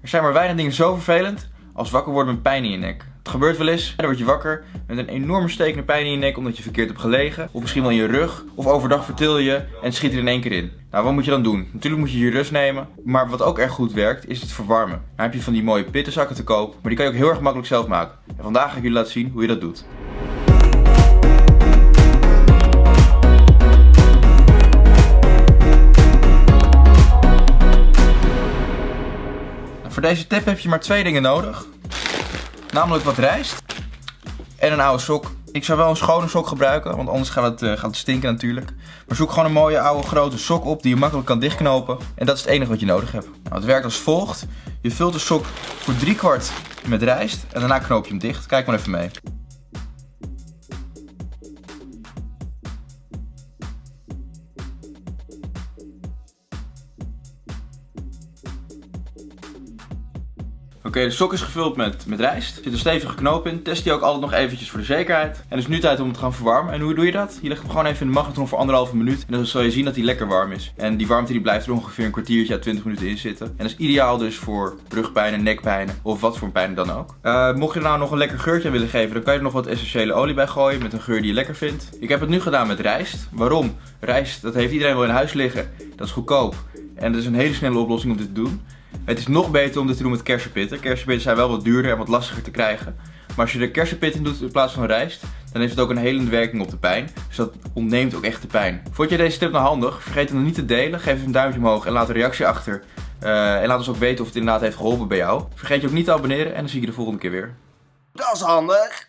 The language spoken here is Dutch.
Er zijn maar weinig dingen zo vervelend als wakker worden met pijn in je nek. Het gebeurt wel eens, dan word je wakker met een enorme stekende pijn in je nek omdat je verkeerd hebt gelegen. Of misschien wel in je rug. Of overdag vertil je en schiet er in één keer in. Nou, wat moet je dan doen? Natuurlijk moet je je rust nemen. Maar wat ook erg goed werkt, is het verwarmen. Dan heb je van die mooie pittenzakken te koop. Maar die kan je ook heel erg makkelijk zelf maken. En vandaag ga ik jullie laten zien hoe je dat doet. Voor deze tip heb je maar twee dingen nodig. Namelijk wat rijst en een oude sok. Ik zou wel een schone sok gebruiken, want anders gaat het, uh, gaat het stinken natuurlijk. Maar zoek gewoon een mooie oude grote sok op die je makkelijk kan dichtknopen. En dat is het enige wat je nodig hebt. Nou, het werkt als volgt. Je vult de sok voor drie kwart met rijst en daarna knoop je hem dicht. Kijk maar even mee. Oké, de sok is gevuld met, met rijst. Er zit een stevige knoop in. Test die ook altijd nog eventjes voor de zekerheid. En het is nu tijd om het te gaan verwarmen. En hoe doe je dat? Je legt hem gewoon even in de magnetron voor anderhalve minuut. En dan zul je zien dat hij lekker warm is. En die warmte die blijft er ongeveer een kwartiertje à 20 minuten in zitten. En dat is ideaal dus voor rugpijnen, nekpijnen of wat voor pijn dan ook. Uh, mocht je er nou nog een lekker geurtje aan willen geven, dan kan je er nog wat essentiële olie bij gooien met een geur die je lekker vindt. Ik heb het nu gedaan met rijst. Waarom? Rijst, dat heeft iedereen wel in huis liggen. Dat is goedkoop. En dat is een hele snelle oplossing om dit te doen. Het is nog beter om dit te doen met kersenpitten. Kersenpitten zijn wel wat duurder en wat lastiger te krijgen. Maar als je er kersenpit in doet in plaats van rijst, dan heeft het ook een helende werking op de pijn. Dus dat ontneemt ook echt de pijn. Vond je deze tip nou handig? Vergeet hem niet te delen. Geef een duimpje omhoog en laat een reactie achter. Uh, en laat ons ook weten of het inderdaad heeft geholpen bij jou. Vergeet je ook niet te abonneren en dan zie ik je de volgende keer weer. Dat is handig.